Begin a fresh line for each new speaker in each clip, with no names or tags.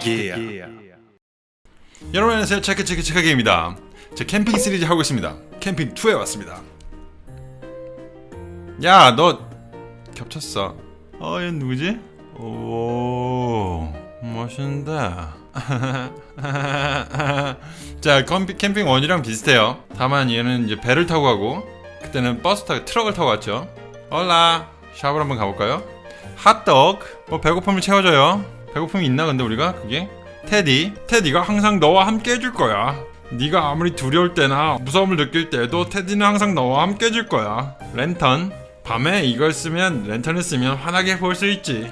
체크기야 여러분 안녕하세요. 체크 체크 체크기입니다. 제 캠핑 시리즈 하고 있습니다. 캠핑 2에 왔습니다. 야 너 겹쳤어. 어얘 누구지? 오 멋있는데. 자 캠핑, 캠핑 1이랑 비슷해요. 다만 얘는 이제 배를 타고 가고 그때는 버스 타고 트럭을 타고 갔죠. 올라 shop을 한번 가볼까요? 핫도그 뭐 배고픔을 채워줘요 배고픔이 있나? 근데 우리가 그게 테디 테디가 항상 너와 함께 해줄 거야. 네가 아무리 두려울 때나 무서움을 느낄 때도 테디는 항상 너와 함께 해줄 거야. 랜턴 밤에 이걸 쓰면 랜턴을 쓰면 환하게 볼 수 있지.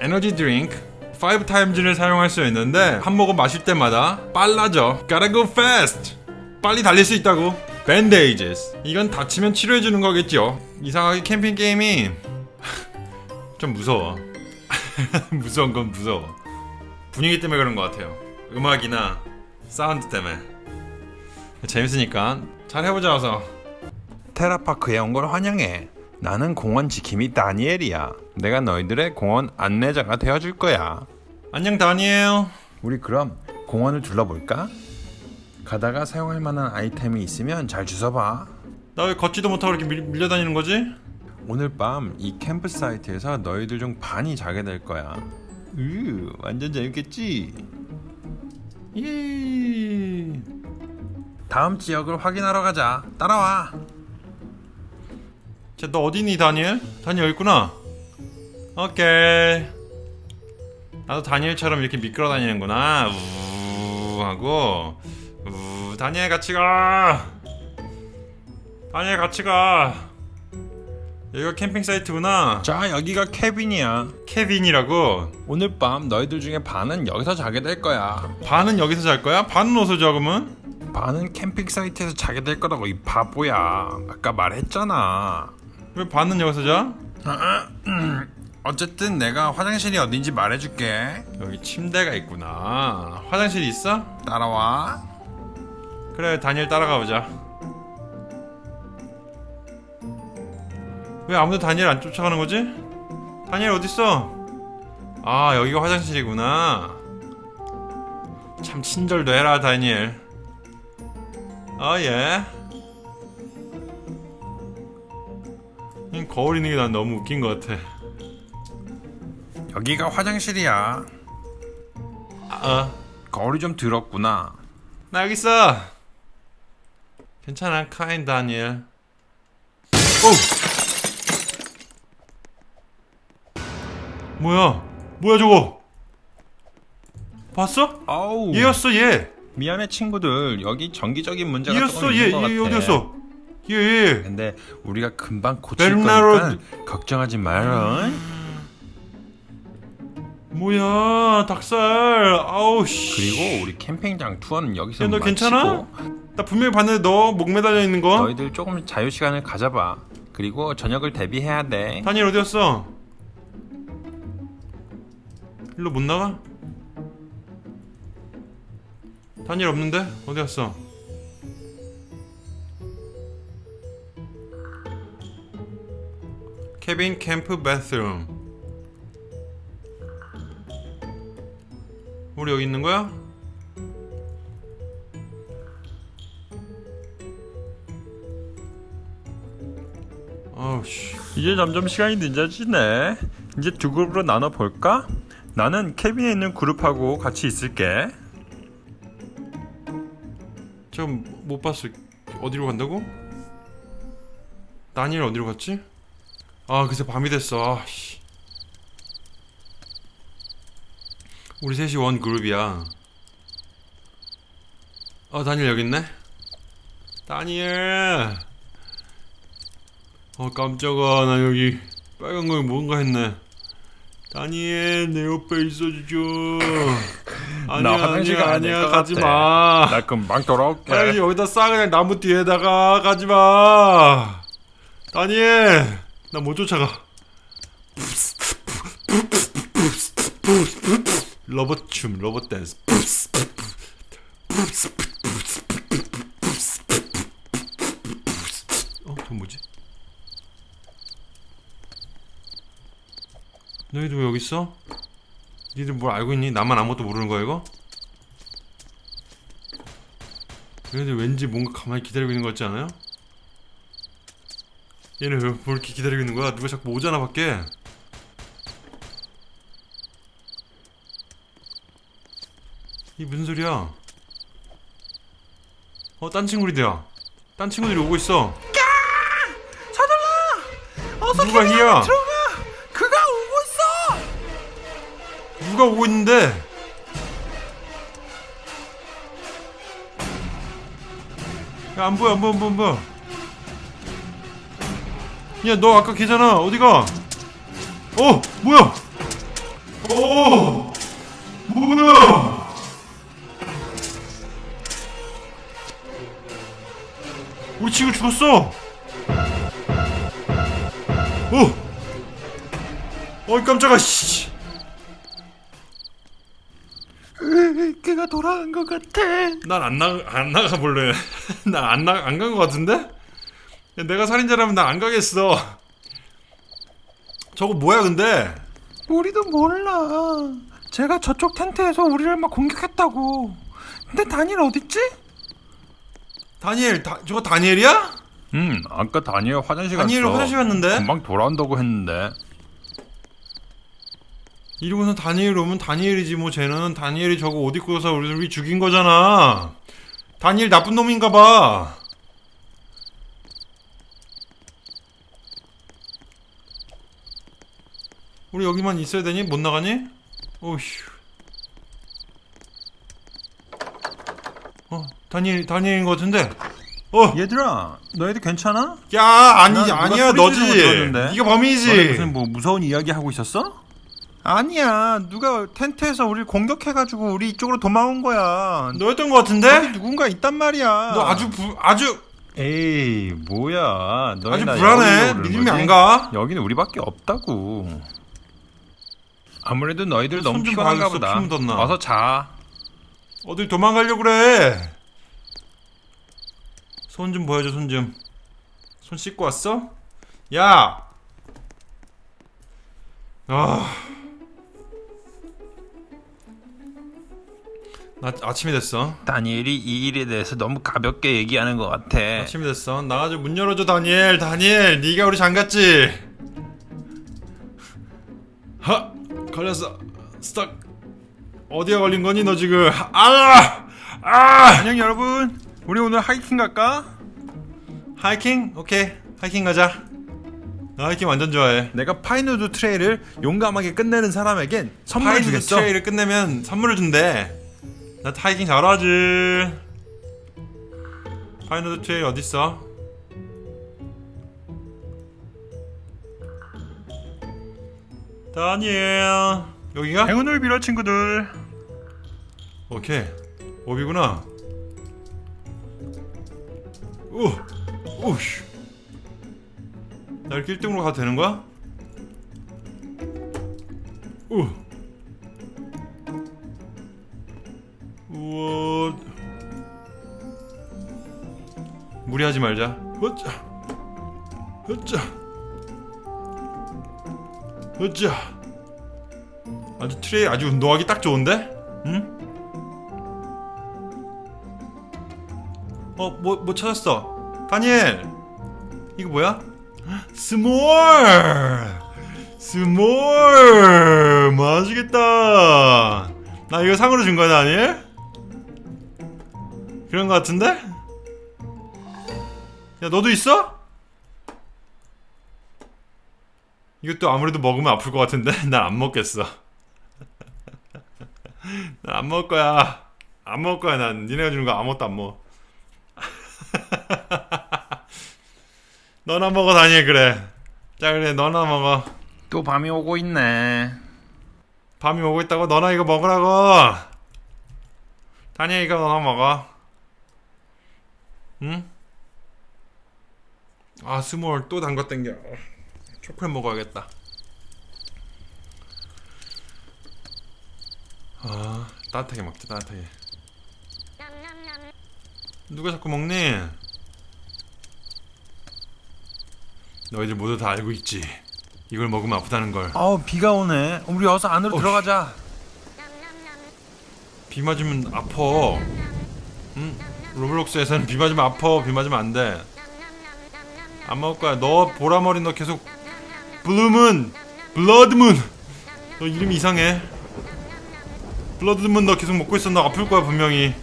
에너지 드링크 5 times를 사용할 수 있는데 한 모금 마실 때마다 빨라져. Gotta go fast. 빨리 달릴 수 있다고. bandages 이건 다치면 치료해주는 거겠죠 이상하게 캠핑 게임이 좀 무서워 무서운 건 무서워. 분위기 때문에 그런 것 같아요. 음악이나 사운드 때문에. 재밌으니까 잘 해보자 어서. 테라파크에 온 걸 환영해. 나는 공원 지킴이 다니엘이야. 내가 너희들의 공원 안내자가 되어줄 거야. 안녕 다니엘. 우리 그럼 공원을 둘러볼까? 가다가 사용할 만한 아이템이 있으면 잘 주워봐. 나 왜 걷지도 못하고 이렇게 밀, 밀려다니는 거지? 오늘 밤 이 캠프 사이트에서 너희들 중 반이 자게 될 거야. 으, 완전 재밌겠지? 예. 다음 지역을 확인하러 가자. 따라와. 자, 너 어디니, 다니엘? 다니엘 있구나. 오케이. 나도 다니엘처럼 이렇게 미끄러 다니는구나. 우 하고 우 다니엘 같이 가. 다니엘 같이 가. 여기가 캠핑 사이트구나. 자, 여기가 케빈이야. 케빈이라고? 오늘 밤 너희들 중에 반은 여기서 자게 될 거야. 반은 여기서 잘 거야? 반은 어디서 자, 그러면? 반은 캠핑 사이트에서 자게 될 거라고, 이 바보야. 아까 말했잖아. 왜 반은 여기서 자? 어쨌든 내가 화장실이 어딘지 말해줄게. 여기 침대가 있구나. 화장실 있어? 따라와. 그래, 다니엘 따라가 보자. 왜 아무도 다니엘 안 쫓아가는 거지? 다니엘 어딨어? 아 여기가 화장실이구나. 참 친절도 해라 다니엘. 아예. 거울 있는 게 난 너무 웃긴 것 같아. 여기가 화장실이야. 아, 어. 거울이 좀 더럽구나. 나 여기 있어. 괜찮아 카인 다니엘. 오! 뭐야? 뭐야 저거? 봤어?
아우
얘였어 얘.
미안해 친구들 여기 정기적인 문제가 조금
얘였어
있는
얘. 얘 어디였어? 얘 얘.
근데 우리가 금방 고칠
베르나르-
거니까 걱정하지 말아
뭐야 닭살. 아우 씨.
그리고 우리 캠핑장 투어는 여기서
야, 너
마치고
괜찮아? 나 분명히 봤는데 너 목 매달려 있는 거.
너희들 조금 자유 시간을 가져봐 그리고 저녁을 대비해야 돼
다니엘 어디였어? 일로 못 나가? 다니엘 없는데? 어디 갔어? 케빈 캠프 바스룸 우리 여기 있는 거야? 아우 씨
이제 점점 시간이 늦어지네 이제 두 그룹으로 나눠 볼까? 나는 케빈에 있는 그룹하고 같이 있을게
좀 못 봤어. 어디로 간다고? 다니엘 어디로 갔지? 아, 그새 밤이 됐어. 아, 씨. 우리 셋이 원 그룹이야. 어, 다니엘 여기 있네. 다니엘. 어, 깜짝아. 나 여기 빨간 거에 뭔가 했네. 다니엘 내 옆에 있어주죠. 아니야,
화장실
아니야, 아니야. 가지
같아.
마.
나 금방 돌아올게
아니 여기다 싸 그냥 나무 뒤에다가 가지마 다니엘 나 못 쫓아가 로봇 춤 로봇 댄스 너희도 왜 여기 있어? 니들 뭘 알고 있니? 나만 아무것도 모르는 거야 이거? 얘네들 왠지 뭔가 가만히 기다리고 있는 것 같지 않아요? 얘네 왜, 뭘 이렇게 기다리고 있는 거야? 누가 자꾸 오잖아 밖에 이 무슨 소리야? 어, 딴 친구들이야. 딴 친구들이 오고 있어.
어서
누가 희야? 누가 오고 있는데? 야, 안 보여, 안 보여, 안 보여, 안 보여. 야, 너 아까 걔잖아. 어디가? 어, 뭐야? 어, 뭐야? 우리 친구 죽었어. 어, 어이 깜짝아, 씨.
돌아간 것 같아.
난 안 나 안 나가 볼래. 난안나 안 간 것 같은데? 야, 내가 살인자라면 난안 가겠어. 저거 뭐야 근데?
우리도 몰라. 제가 저쪽 텐트에서 우리를 막 공격했다고. 근데 다니엘 어딨지?
다니엘, 다, 저거 다니엘이야?
음, 아까 다니엘 화장실
다니엘
갔어.
화장실 갔는데?
금방 돌아온다고 했는데.
이러고서 다니엘 오면 다니엘이지 뭐 쟤는 다니엘이 저거 옷 입고서 우리, 죽인 거잖아. 다니엘 나쁜 놈인가 봐. 우리 여기만 있어야 되니? 못 나가니? 어휴. 어, 다니엘, 다니엘인 것 같은데? 어,
얘들아, 너희들 괜찮아?
야, 아니, 아니야, 너지.
거?
네가 범인이지.
무슨 뭐 무서운 이야기 하고 있었어? 아니야, 누가 텐트에서 우리를 공격해가지고 우리 이쪽으로 도망온 거야.
너였던 것 같은데?
누군가 있단 말이야.
너 아주 부, 아주
에이, 뭐야? 너희
아주
나
불안해. 믿음이
거지?
안 가.
여기는 우리밖에 없다고. 아무래도 너희들
손
너무
좀
피곤한가 보다.
피 묻었나.
어서 자.
어딜 도망가려고 그래? 손 좀 보여줘, 손 좀. 손 씻고 왔어? 야! 아. 나 아침이 됐어.
다니엘이 이 일에 대해서 너무 가볍게 얘기하는 것 같아.
아침이 됐어. 나가서 문 열어줘, 다니엘. 다니엘, 네가 우리 장갔지? 하! 걸렸어. Stuck. 어디에 걸린 거니, 너 지금? 아! 아!
안녕 여러분. 우리 오늘 하이킹 갈까?
하이킹? 오케이. 하이킹 가자. 나 하이킹 완전 좋아해.
내가 Pinewood Trail을 용감하게 끝내는 사람에겐 선물을
five
주겠어.
Trail을 끝내면 선물을 준대. 나 하이킹 잘하지. Pinewood Trail 어딨어? 다니엘 여기가?
행운을 빌어 친구들.
오케이 오비구나 오 오씨 나 이렇게 1등으로 가도 되는 거야? 오 무리하지 말자 허짜 허짜 허짜 아주 trail 아주 운동하기 딱 좋은데? 응? 어, 뭐, 뭐 찾았어? 다니엘! 이거 뭐야? S'more! S'more! 맛있겠다! 나 이거 상으로 준 거야, 다니엘? 그런 거 같은데? 야, 너도 있어? 이것도 아무래도 먹으면 아플 것 같은데? 난 안 먹겠어. 난 안 먹을 거야. 안 먹을 거야, 난. 니네가 주는 거 아무것도 안 먹어. 너나 먹어 다니엘 그래 자 그래 너나 먹어
또 밤이 오고 있네.
밤이 오고 있다고 너나 이거 먹으라고 다니엘 이거 너나 먹어 응? 아 s'more 또 단 거 땡겨 초콜릿 먹어야겠다 아 따뜻하게 먹자 따뜻하게 누가 자꾸 먹니? 너희들 모두 다 알고 있지. 이걸 먹으면 아프다는 걸.
아우 비가 오네. 우리 어서 안으로
어휴.
들어가자.
비 맞으면 아파. 응? 로블록스에서는 비 맞으면 아파. 비 맞으면 안 돼. 안 먹을 거야. 너 보라머리 너 계속 블루문, 블러드문. 너 이름 이상해. 블러드문 너 계속 먹고. 너 아플 거야 분명히.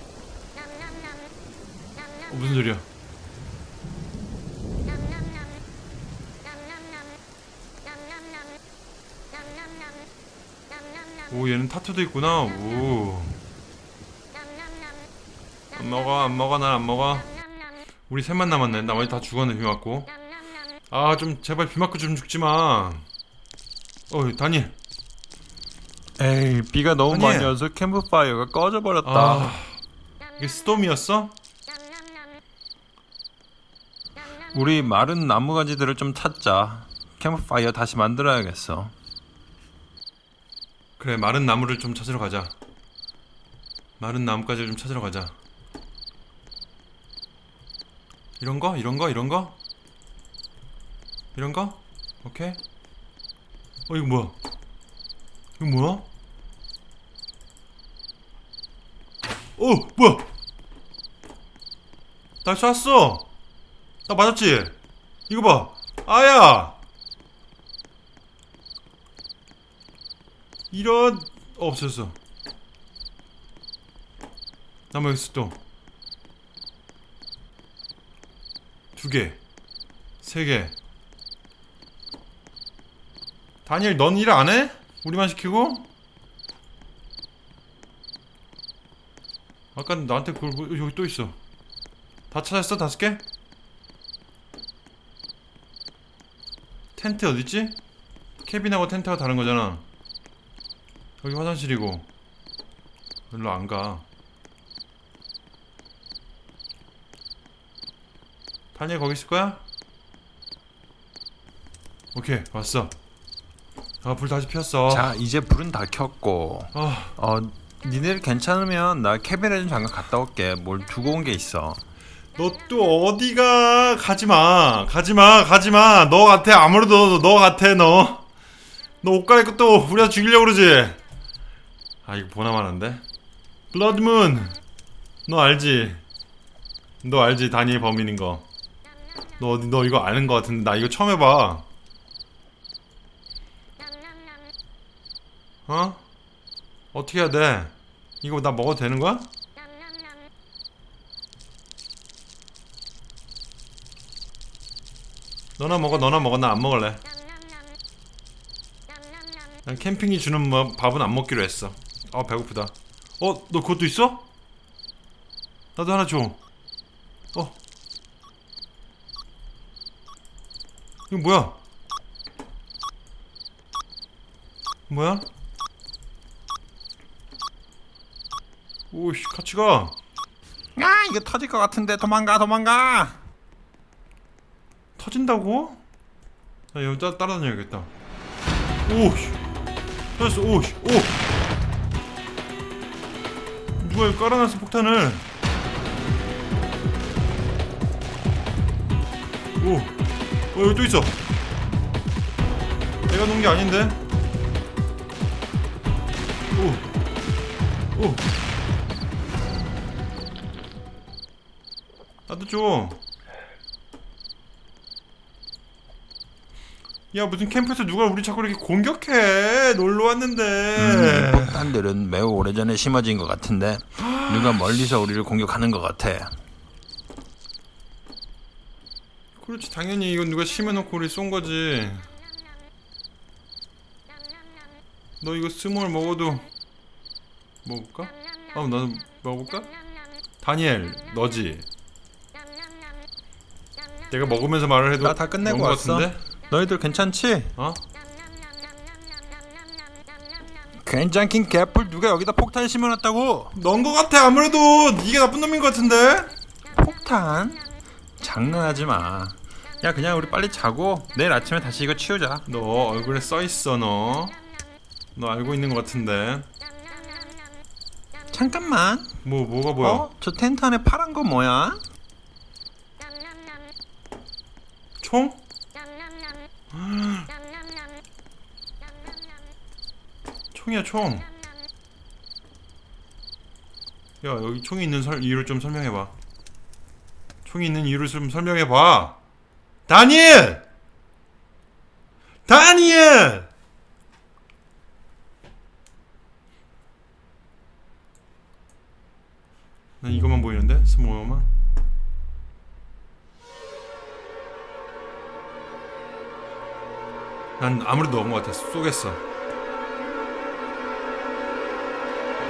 어, 무슨 소리야? 오 얘는 타투도 있구나. 오. 안 먹어 안 먹어 난 안 먹어. 우리 셋만 남았네. 나머지 다 죽었네 비 맞고. 아 좀 제발 비 맞고 좀 죽지 마. 어 다니엘.
에이 비가 너무
아니.
많이 와서 캠프파이어가 꺼져버렸다
아 이게 스톰이었어?
우리 마른 나무 가지들을 좀 찾자 캠프파이어 다시 만들어야겠어
그래 마른 나무를 좀 찾으러 가자. 마른 나무까지 좀 찾으러 가자. 이런 거? 이런 거? 이런 거? 이런 거? 오케이. 어 이거 뭐야? 이거 뭐야? 어 뭐야? 날 쐈어. 나 맞았지? 이거 봐. 아야. 이런 어, 없었어. 남아 있어 또. 두 개, 세 개. 다니엘, 넌 일 안 해? 우리만 시키고? 아까 나한테 그걸 뭐- 여기 또 있어. 다 찾았어 다섯 개? 텐트 어딨지? 캐빈하고 텐트가 다른 거잖아. 여기 화장실이고 별로 안 가. 다니엘 거기 있을 거야? 오케이 왔어. 아 불 다시 피웠어.
자 이제 불은 다 켰고. 아어 니네들 괜찮으면 나 cabin에 좀 잠깐 갔다 올게. 뭘 두고 온 게 있어.
너 또 어디가? 가지마. 가지마. 가지마. 너 같아. 아무래도 너 같아 너. 너 옷 갈아입고 또 우리가 죽이려고 그러지. 아 이거 보나마난데? 블러드문. 너 알지? 너 알지 다니엘 범인인 거 너 너 이거 아는 거 같은데 나 이거 처음 해봐 어 어떻게 해야 돼 이거 나 먹어도 되는 거야? 너나 먹어 너나 먹어 나 안 먹을래 난 캠핑이 주는 뭐 밥은 안 먹기로 했어 아 배고프다 어? 너 그것도 있어? 나도 하나 줘 어? 이거 뭐야? 뭐야? 오씨 같이 가
아 이거 터질 것 같은데 도망가 도망가
터진다고? 나 따, 따라다녀야겠다. 오씨. 터졌어. 오씨. 오. 누가 여기 깔아놨어 폭탄을. 오. 어 여기 또 있어. 내가 놓은 게 아닌데. 오. 오. 나도 줘. 야 무슨 캠프에서 누가 우리 자꾸 이렇게 공격해 놀러 왔는데
음, 폭탄들은 매우 오래전에 심어진 것 같은데 누가 멀리서 우리를 공격하는 것 같아
그렇지 당연히 이건 누가 심어놓고 우리 쏜 거지 너 이거 s'more 먹어도 먹을까? 어 나도 먹어볼까? 다니엘 너지 내가 먹으면서 말을 해도
나 다 끝내고
먹은 거
왔어.
같은데?
너희들 괜찮지?
어?
괜찮긴 개뿔 누가 여기다 폭탄 심어놨다고
넌 거 같아 아무래도 네가 나쁜 놈인 거 같은데?
폭탄? 장난하지 마 야 그냥 우리 빨리 자고 내일 아침에 다시 이거 치우자
너 얼굴에 써있어 너. 너 알고 있는 것 같은데.
잠깐만
뭐 뭐가 뭐야?
어? 저 텐트 안에 파란 거 뭐야?
총? 총이야 총. 야 여기 총이 있는 설, 이유를 좀 설명해봐 총이 있는 이유를 좀 설명해봐 다니엘! 다니엘! 난 이것만 보이는데? 스모어만? 난 아무래도 넣은 것 같아 쏘겠어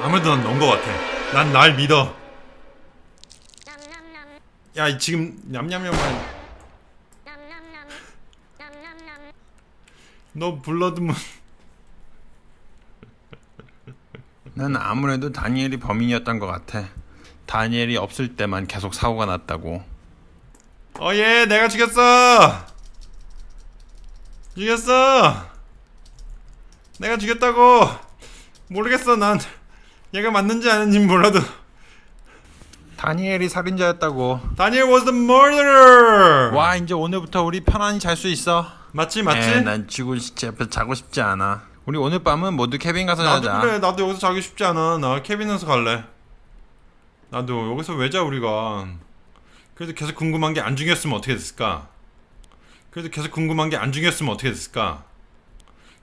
아무래도 난 넣은 것 같아 난 날 믿어 야이 지금 냠냠냠만 너 블러드문
난 아무래도 다니엘이 범인이었던 것 같아. 다니엘이 없을 때만 계속 사고가 났다고.
어예 내가 죽였어 죽였어 내가 죽였다고 모르겠어 난 얘가 맞는지 아닌지 몰라도
다니엘이 살인자였다고.
Daniel was the murderer
와 이제 오늘부터 우리 편안히 잘 수 있어.
맞지 맞지?
에, 난 죽은 시체 옆에서 자고 싶지 않아. 우리 오늘 밤은 모두 cabin 가서
나도
자자.
그래 나도 여기서 자기 싶지 않아. 나 cabin에서 잘래. 나도 여기서 왜 자 우리가. 그래도 계속 궁금한 게안 중요했으면 어떻게 됐을까? 그래도 계속 궁금한 게안 중요했으면 어떻게 됐을까?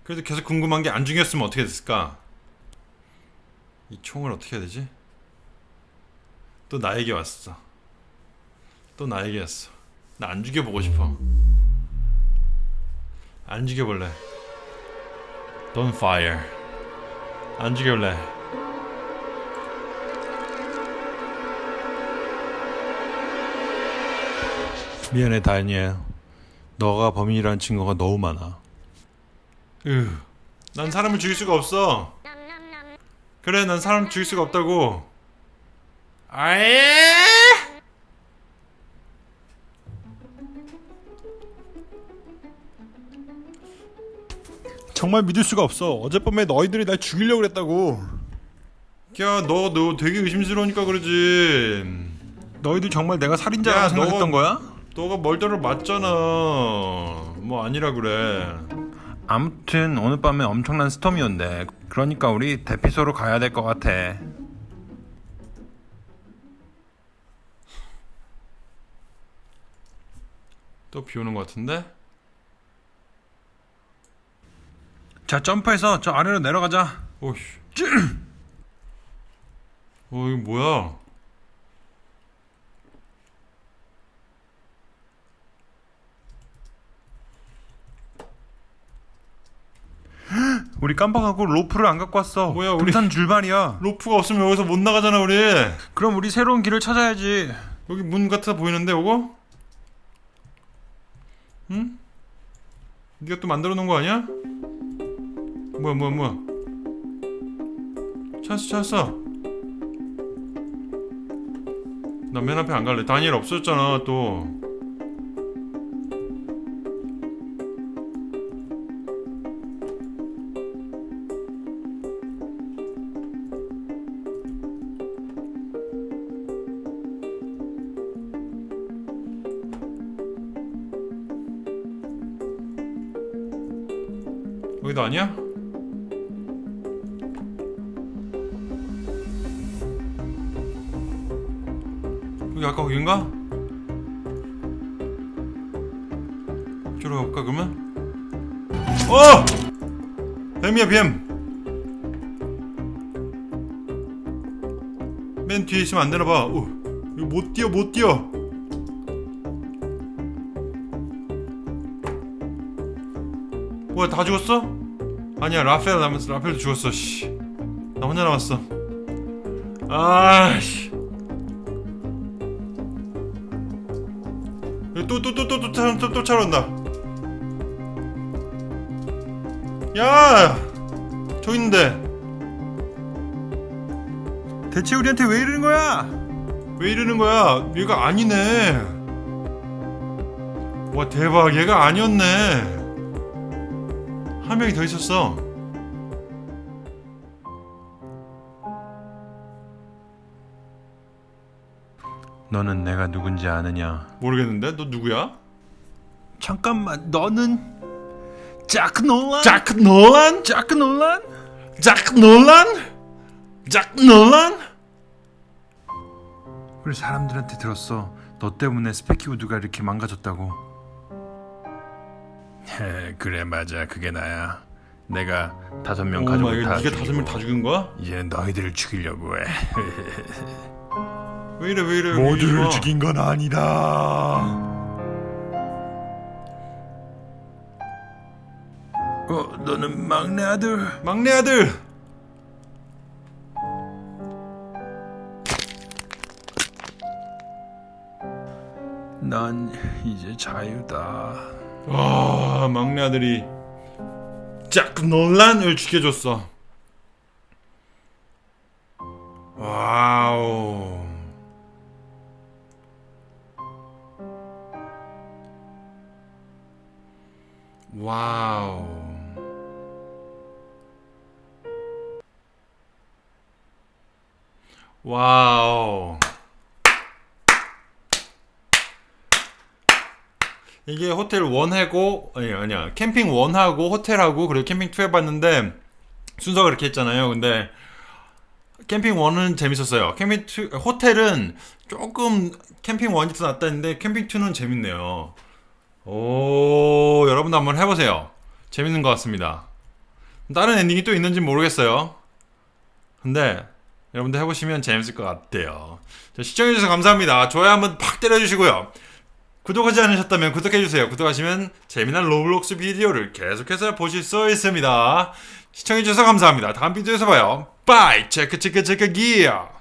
그래도 계속 궁금한 게안 중요했으면 어떻게 됐을까? 이 총을 어떻게 해야 되지? 또 나에게 왔어. 또 나에게 왔어. 나 안 죽여보고 싶어 안 죽여볼래 Don't fire. 안 죽여볼래.
미안해 다니엘. 너가 범인이라는 증거가 너무 많아.
으, 난 사람을 죽일 수가 없어. 그래, 난 사람 죽일 수가 없다고. 아예?
정말 믿을 수가 없어. 어젯밤에 너희들이 날 죽이려고 그랬다고.
야, 너, 너 되게 의심스러우니까 그러지.
너희들 정말 내가 살인자라고
야,
생각했던
너-
거야?
너가 멀더러 맞잖아. 뭐 아니라 그래.
아무튼 오늘 밤에 엄청난 스톰이온대. 그러니까 우리 대피소로 가야 될 것 같아.
또 비 오는 것 같은데?
자 점프해서 저 아래로 내려가자.
오씨. 어, 이거 뭐야?
우리 깜빡하고 로프를 안 갖고 왔어.
뭐야, 우리-
등산 줄발이야.
로프가 없으면 여기서 못 나가잖아, 우리.
그럼 우리 새로운 길을 찾아야지.
여기 문 같아 보이는데 요거? 응? 네가 또 만들어 놓은 거 아니야? 뭐야 뭐야 뭐야? 찾았어 찾았어. 나 맨 앞에 안 갈래. 다니엘 없어졌잖아 또 여기 아까 거긴가? 이쪽으로 가볼까 그러면? 어! 뱀이야 뱀! 맨 뒤에 있으면 안 되나봐 어, 이거 못 뛰어 못 뛰어 뭐야 다 죽었어? 아니야 라펠 남았어 라펠도 죽었어 씨 나 혼자 남았어 아씨 또, 또, 또 차로 온다. 야 저기 있는데.
대체 우리한테 왜 이러는 거야?
왜 이러는 거야? 얘가 아니네. 와 대박. 얘가 아니었네. 한 명이 더 있었어.
너는 내가 누군지 아느냐?
모르겠는데? 너 누구야?
잠깐만, 너는 자크 놀란?
자크 놀란?
자크 놀란?
자크 놀란? 자크 놀란? 우리 사람들한테 들었어. 너 때문에 스페키우드가 이렇게 망가졌다고.
그래 맞아 그게 나야. 내가 다섯
명오
가족을 다
갓, 네가
죽이고
다섯 명 다 죽인 거야?
이제 너희들을 죽이려고 해.
왜 이래 왜 이래? 왜 이래?
죽인 건 아니다. 어, 너는 막내 아들.
막내 아들.
난 이제 자유다.
와 막내 아들이 잭 놀란을 죽여줬어. 와우. 와우. 와우. 이게 호텔 1하고 아니 아니야. 캠핑 1하고 호텔하고 그리고 캠핑 2 해봤는데 순서가 그렇게 했잖아요. 근데 캠핑 1은 재밌었어요. 캠핑 2 호텔은 조금 캠핑 1이 더 낫다 했는데 캠핑 2는 재밌네요. 오 여러분도 한번 해보세요. 재밌는 것 같습니다. 다른 ending이 또 있는지 모르겠어요. 근데 여러분도 해보시면 재밌을 것 같아요 자, 시청해주셔서 감사합니다 좋아요 한번 팍 때려주시고요 구독하지 않으셨다면 구독해주세요. 구독하시면 재미난 로블록스 비디오를 계속해서 보실 수 있습니다. 시청해주셔서 감사합니다. 다음 비디오에서 봐요. Bye! 체크 체크 체크 기어!